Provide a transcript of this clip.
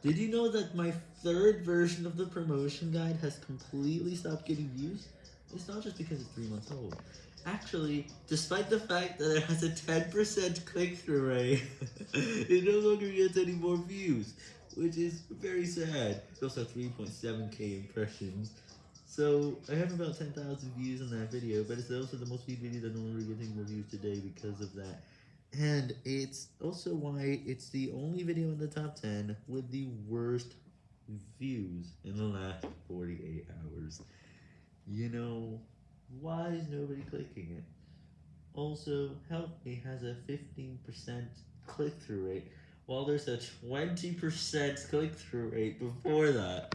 Did you know that my third version of the promotion guide has completely stopped getting views? It's not just because it's three months old. Actually, despite the fact that it has a 10% click-through rate, it no longer gets any more views, which is very sad. It also has 3.7k impressions. So, I have about 10,000 views on that video, but it's also the most viewed video that normally getting more views today because of that. And it's also why it's the only video in the top 10 with the worst views in the last 48 hours. You know, why is nobody clicking it? Also, Help Me has a 15% click-through rate, while there's a 20% click-through rate before that.